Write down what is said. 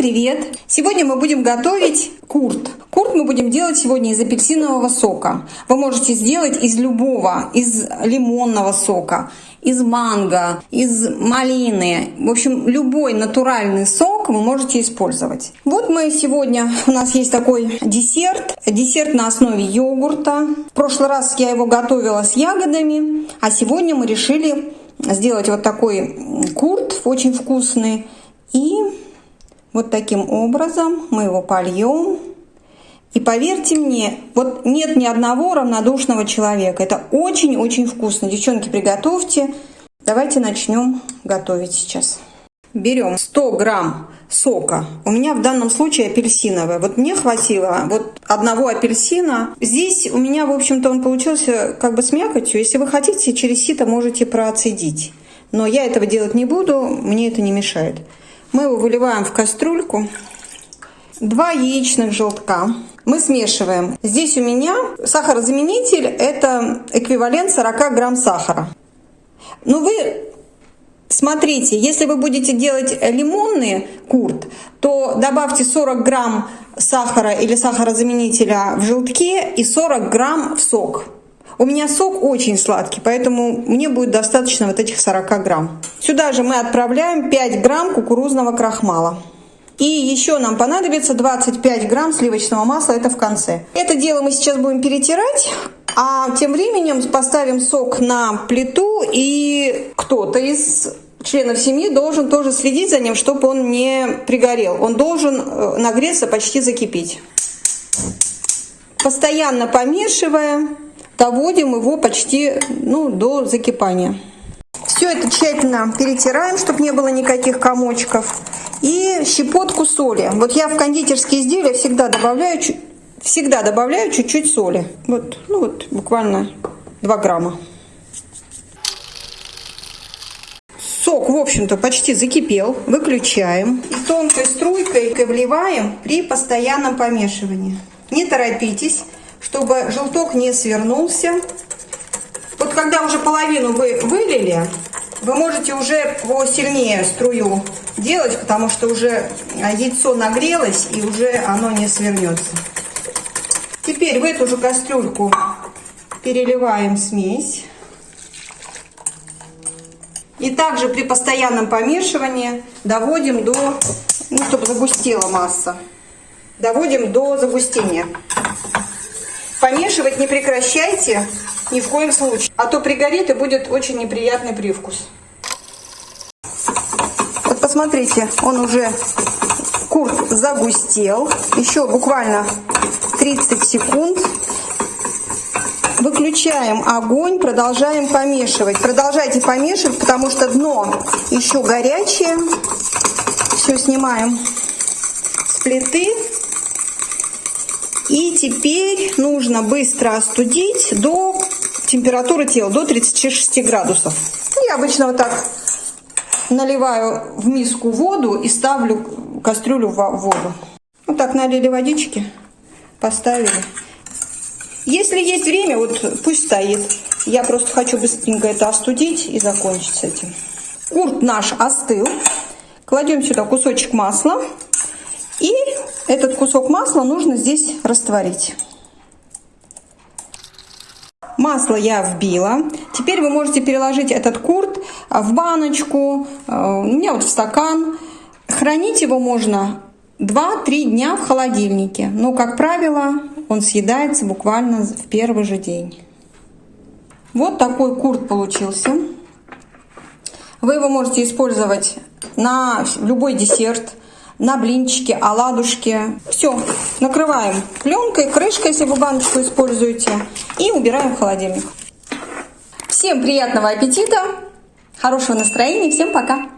привет! Сегодня мы будем готовить курт. Курт мы будем делать сегодня из апельсинового сока. Вы можете сделать из любого, из лимонного сока, из манго, из малины. В общем, любой натуральный сок вы можете использовать. Вот мы сегодня, у нас есть такой десерт. Десерт на основе йогурта. В прошлый раз я его готовила с ягодами, а сегодня мы решили сделать вот такой курт, очень вкусный. Вот таким образом мы его польем. И поверьте мне, вот нет ни одного равнодушного человека. Это очень-очень вкусно. Девчонки, приготовьте. Давайте начнем готовить сейчас. Берем 100 грамм сока. У меня в данном случае апельсиновый. Вот мне хватило вот одного апельсина. Здесь у меня, в общем-то, он получился как бы с мякотью. Если вы хотите, через сито можете процедить. Но я этого делать не буду, мне это не мешает. Мы его выливаем в кастрюльку. Два яичных желтка. Мы смешиваем. Здесь у меня сахарозаменитель – это эквивалент 40 грамм сахара. Но вы смотрите, если вы будете делать лимонный курт, то добавьте 40 грамм сахара или сахарозаменителя в желтке и 40 грамм в сок. У меня сок очень сладкий, поэтому мне будет достаточно вот этих 40 грамм. Сюда же мы отправляем 5 грамм кукурузного крахмала. И еще нам понадобится 25 грамм сливочного масла, это в конце. Это дело мы сейчас будем перетирать, а тем временем поставим сок на плиту, и кто-то из членов семьи должен тоже следить за ним, чтобы он не пригорел. Он должен э, нагреться, почти закипеть. Постоянно помешивая, доводим его почти ну, до закипания. Все это тщательно перетираем, чтобы не было никаких комочков. И щепотку соли. Вот я в кондитерские изделия всегда добавляю, всегда добавляю чуть-чуть соли. Вот, ну вот буквально 2 грамма. Сок, в общем-то, почти закипел. Выключаем. И тонкой струйкой вливаем при постоянном помешивании. Не торопитесь чтобы желток не свернулся. Вот когда уже половину вы вылили, вы можете уже посильнее струю делать, потому что уже яйцо нагрелось и уже оно не свернется. Теперь в эту же кастрюльку переливаем смесь. И также при постоянном помешивании доводим до, ну, чтобы загустела масса, доводим до загустения. Помешивать не прекращайте ни в коем случае, а то пригорит и будет очень неприятный привкус. Вот посмотрите, он уже курт загустел. Еще буквально 30 секунд. Выключаем огонь, продолжаем помешивать. Продолжайте помешивать, потому что дно еще горячее. Все снимаем с плиты. И теперь нужно быстро остудить до температуры тела, до 36 градусов. Я обычно вот так наливаю в миску воду и ставлю кастрюлю в воду. Вот так налили водички, поставили. Если есть время, вот пусть стоит. Я просто хочу быстренько это остудить и закончить с этим. Курт наш остыл. Кладем сюда кусочек масла и этот кусок масла нужно здесь растворить. Масло я вбила. Теперь вы можете переложить этот курт в баночку, э, у меня вот в стакан. Хранить его можно 2-3 дня в холодильнике. Но, как правило, он съедается буквально в первый же день. Вот такой курт получился. Вы его можете использовать на любой десерт, на блинчики, оладушки. Все, накрываем пленкой, крышкой, если вы баночку используете, и убираем в холодильник. Всем приятного аппетита, хорошего настроения, всем пока!